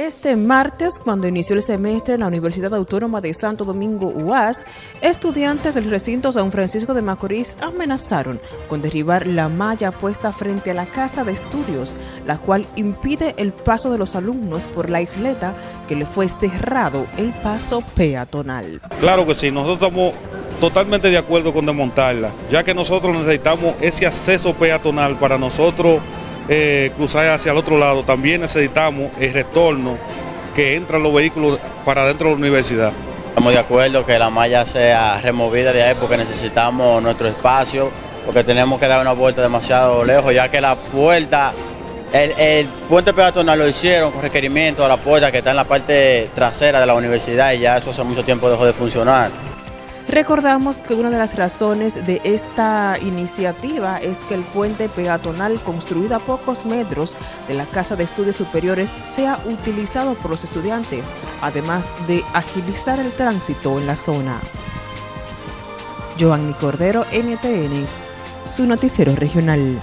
Este martes, cuando inició el semestre en la Universidad Autónoma de Santo Domingo UAS, estudiantes del recinto San Francisco de Macorís amenazaron con derribar la malla puesta frente a la casa de estudios, la cual impide el paso de los alumnos por la isleta que le fue cerrado el paso peatonal. Claro que sí, nosotros estamos totalmente de acuerdo con desmontarla, ya que nosotros necesitamos ese acceso peatonal para nosotros eh, cruzar hacia el otro lado, también necesitamos el retorno que entran los vehículos para dentro de la universidad. Estamos de acuerdo que la malla sea removida de ahí porque necesitamos nuestro espacio, porque tenemos que dar una vuelta demasiado lejos, ya que la puerta, el, el puente peatonal lo hicieron con requerimiento a la puerta que está en la parte trasera de la universidad y ya eso hace mucho tiempo dejó de funcionar. Recordamos que una de las razones de esta iniciativa es que el puente peatonal construido a pocos metros de la Casa de Estudios Superiores sea utilizado por los estudiantes, además de agilizar el tránsito en la zona. Joanny Cordero, NTN, su noticiero regional.